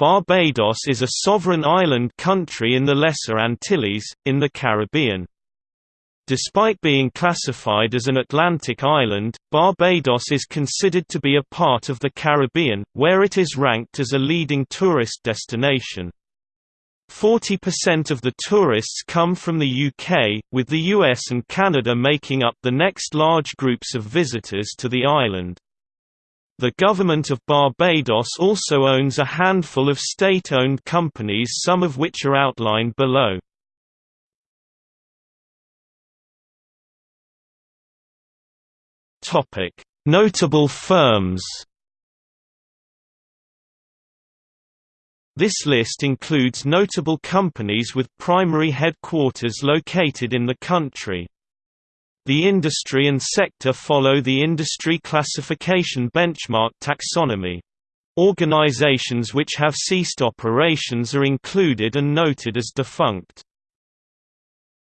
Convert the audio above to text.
Barbados is a sovereign island country in the Lesser Antilles, in the Caribbean. Despite being classified as an Atlantic island, Barbados is considered to be a part of the Caribbean, where it is ranked as a leading tourist destination. 40% of the tourists come from the UK, with the US and Canada making up the next large groups of visitors to the island. The government of Barbados also owns a handful of state-owned companies some of which are outlined below. Notable firms This list includes notable companies with primary headquarters located in the country. The industry and sector follow the industry classification benchmark taxonomy. Organizations which have ceased operations are included and noted as defunct.